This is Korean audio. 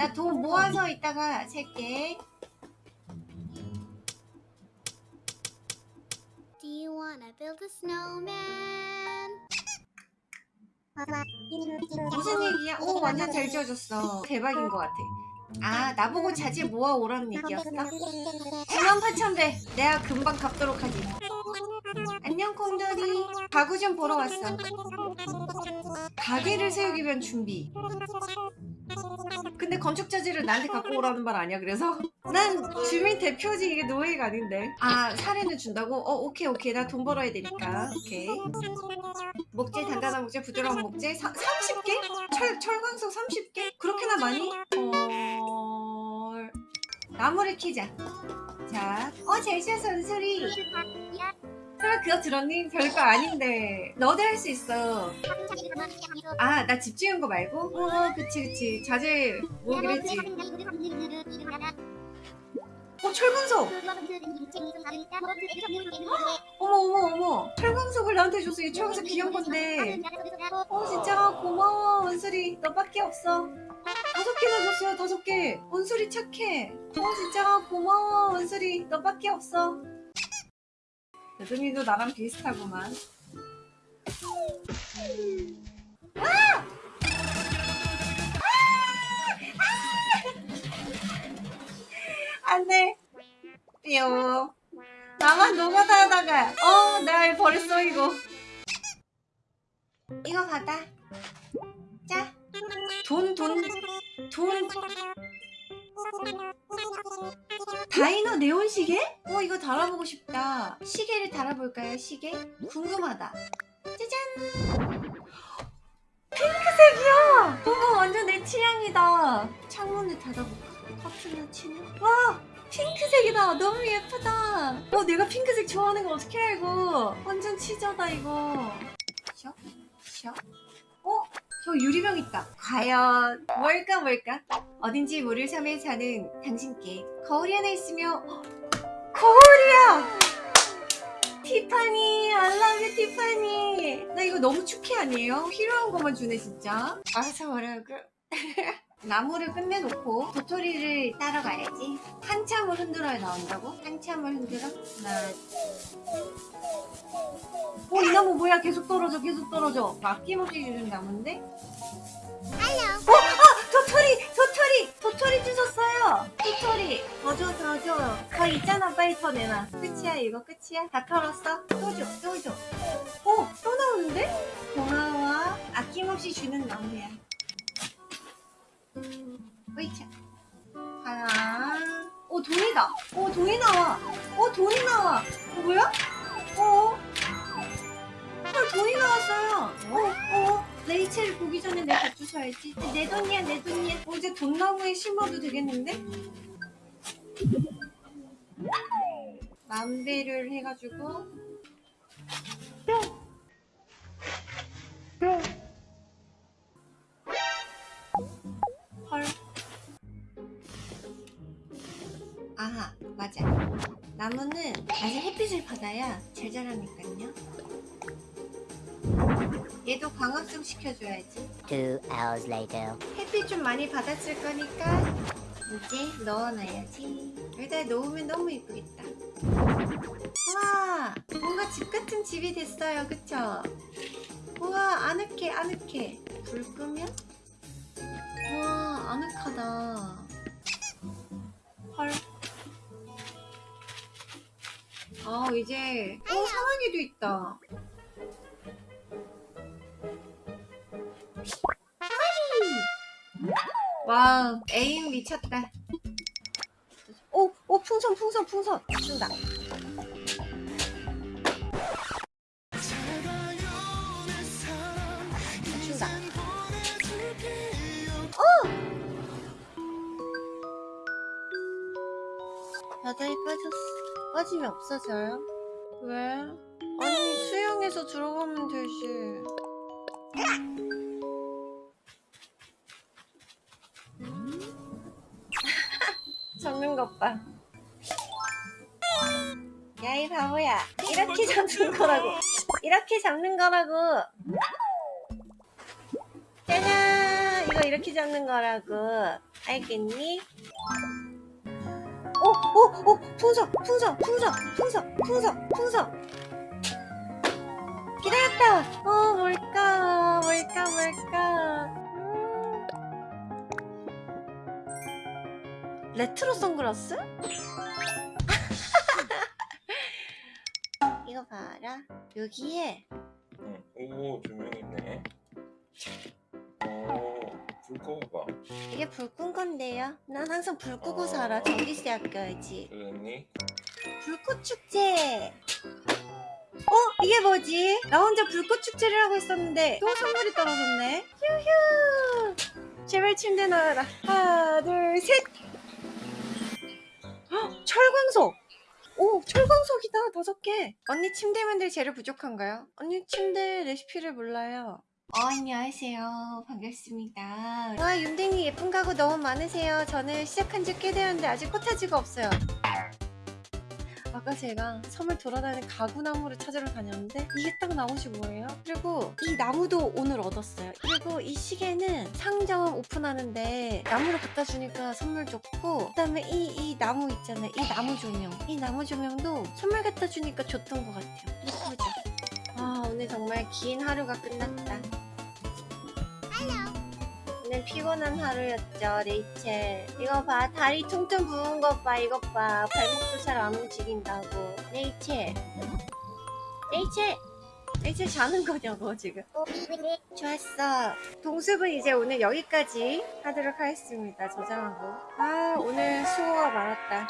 나 돈 모아서 이따가 살게. Do you wanna build a snowman? 무슨 얘기야? 오 완전 잘 지어줬어. 대박인 것 같아. 아 나보고 자질 모아 오라는 얘기였어? 9만 8천 배. 내가 금방 갚도록 하지. 안녕 콩돌이. 가구 좀 보러 왔어. 가게를 세우기 위한 준비. 근데 건축 자재를 나한테 갖고 오라는 말 아니야 그래서? 난 주민 대표지 이게 노예가 아닌데 아 사례는 준다고? 어 오케이 오케이 나 돈 벌어야 되니까 오케이 목재 단단한 목재 부드러운 목재 사, 30개? 철, 철광석 30개? 그렇게나 많이? 헐 나무를 키자 자어잘 지어서 은솔이 설마 그거 들었니? 별거 아닌데. 너도 할 수 있어. 아 나 집 지은 거 말고? 어 그치 그치. 자재 모으기로 했지. 어 철광석 어머 어머 어머. 철광석을 나한테 줬어 이 철광석 귀여운 건데. 어 진짜 고마워 원술이. 너밖에 없어. 다섯 개나 줬어요 다섯 개. 원술이 착해. 어 진짜 고마워 원술이. 너밖에 없어 여드미도 나랑 비슷하구만. 안돼. 삐용 나만 노가다 하다가 어나 벌써 이거. 이거 받아. 자 돈 돈 돈 다이너 네온 시계? 어 이거 달아보고 싶다. 시계를 달아볼까요 시계? 궁금하다. 짜잔! 핑크색이야! 어머 완전 내 취향이다. 창문을 닫아볼까? 커튼을 치면 와! 핑크색이다! 너무 예쁘다! 어 내가 핑크색 좋아하는 거 어떻게 알고? 완전 치저다 이거. 셔? 셔? 어? 저 유리병 있다. 과연 뭘까 뭘까? 어딘지 모를 섬에 사는 당신께 거울이 하나 있으며 헉, 거울이야! 티파니 you 티파니. 나 이거 너무 축해 아니에요? 필요한 것만 주네 진짜. 알아서 뭐라고 나무를 끝내놓고 도토리를 따러 가야지 한참을 흔들어야 나온다고? 한참을 흔들어? 하나 어, 이 나무 뭐야? 계속 떨어져, 계속 떨어져. 아낌없이 주는 나무인데? 어, 아, 도토리, 도토리, 도토리 주셨어요. 도토리, 더 줘, 더 줘. 더 있잖아, 빨리 더 내놔. 끝이야, 이거 끝이야? 다 털었어? 또 줘, 또 줘. 어, 또 나오는데? 고마워. 아낌없이 주는 나무야. 으이차. 하나. 오, 돈이다. 오, 돈이 나와. 오, 돈이 나와. 어, 뭐야? 어? 헐 돈이 나왔어요 어? 어? 레이첼 보기 전에 내가 주셔야지 내 돈이야 내 돈이야 어, 이제 돈나무에 심어도 되겠는데? 만배를 해가지고 나무는 아직 햇빛을 받아야 잘 자라니까요. 얘도 광합성 시켜줘야지. Two hours later. 햇빛 좀 많이 받았을 거니까 이제 넣어놔야지. 여기다 놓으면 너무 예쁘겠다. 와 뭔가 집 같은 집이 됐어요. 그쵸? 우와 아늑해 아늑해. 불 끄면? 우와 아늑하다. 헐 아 이제 어 사랑이도 있다. 와 에임 미쳤다. 오! 오 풍선 풍선 풍선. 준다. 준다. 어! 바다에 빠졌어 빠지면 없어져요? 왜? 아니 수영해서 들어가면 되지 잡는 것 봐. 야, 이 바보야. 이렇게 잡는 거라고. 이렇게 잡는 거라고. 짜잔! 이거 이렇게 잡는 거라고. 알겠니? 오, 오, 오, 풍선, 풍선, 풍선, 풍선, 풍선, 풍선. 기다렸다. 어, 뭘까, 뭘까, 뭘까. 음. 레트로 선글라스? 이거 봐라. 여기에 응. 오 조명 있네. 오불 꺼봐. 이게 불 끈 건데요. 난 항상 불 끄고 살아. 전기세 아껴야지. 그랬니? 불꽃 축제. 어? 이게 뭐지? 나 혼자 불꽃 축제를 하고 있었는데 또 선물이 떨어졌네. 휴휴. 제발 침대 나와라. 하나, 둘, 셋. 헉, 철광석. 오, 철광석이다. 다섯 개. 언니 침대 만들 재료 부족한가요? 언니 침대 레시피를 몰라요. 어, 안녕하세요. 반갑습니다. 와, 윤댕이 예쁜 가구 너무 많으세요. 저는 시작한 지 꽤 되었는데 아직 코타지가 없어요. 아까 제가 섬을 돌아다니는 가구 나무를 찾으러 다녔는데 이게 딱 나무시 뭐예요? 그리고 이 나무도 오늘 얻었어요. 그리고 이 시계는 상점 오픈하는데 나무를 갖다 주니까 선물 줬고 그 다음에 이, 이 나무 있잖아요. 이 나무 조명. 이 나무 조명도 선물 갖다 주니까 줬던 것 같아요. 예쁘죠? 아 오늘 정말 긴 하루가 끝났다. 오늘 피곤한 하루였죠, 레이첼. 이거 봐, 다리 퉁퉁 부은 것 봐, 이것 봐. 발목도 잘 안 움직인다고. 레이첼. 레이첼! 레이첼 자는 거냐고, 지금. 좋았어. 동숲은 이제 오늘 여기까지 하도록 하겠습니다, 저장하고. 아, 오늘 수고가 많았다.